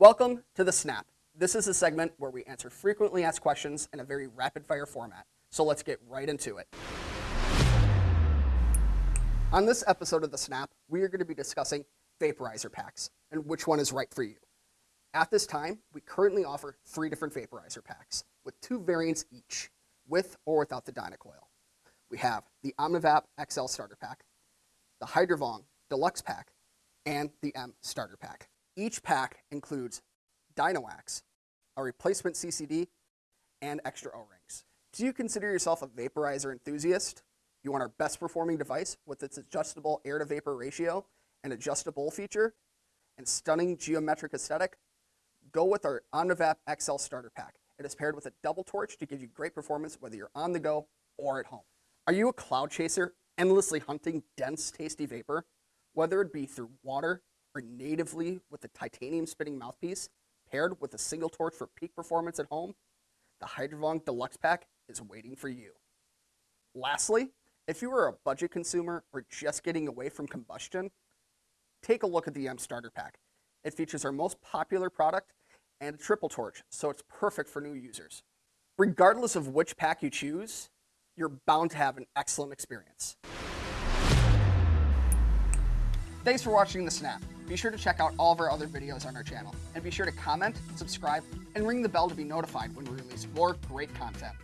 Welcome to The Snap. This is a segment where we answer frequently asked questions in a very rapid fire format. So let's get right into it. On this episode of The Snap, we are going to be discussing vaporizer packs and which one is right for you. At this time, we currently offer three different vaporizer packs with two variants each, with or without the Dynacoil. We have the Omnivap XL Starter Pack, the Hydrovong Deluxe Pack, and the M Starter Pack. Each pack includes Dynowax, a replacement CCD, and extra O-rings. Do you consider yourself a vaporizer enthusiast? You want our best performing device with its adjustable air to vapor ratio and adjustable feature and stunning geometric aesthetic? Go with our Omnivap XL Starter Pack. It is paired with a double torch to give you great performance whether you're on the go or at home. Are you a cloud chaser endlessly hunting dense, tasty vapor? Whether it be through water or natively with a titanium spinning mouthpiece, paired with a single torch for peak performance at home, the Hydrovong Deluxe Pack is waiting for you. Lastly, if you are a budget consumer or just getting away from combustion, take a look at the M Starter Pack. It features our most popular product and a triple torch, so it's perfect for new users. Regardless of which pack you choose, you're bound to have an excellent experience. Thanks for watching The Snap. Be sure to check out all of our other videos on our channel, and be sure to comment, subscribe, and ring the bell to be notified when we release more great content.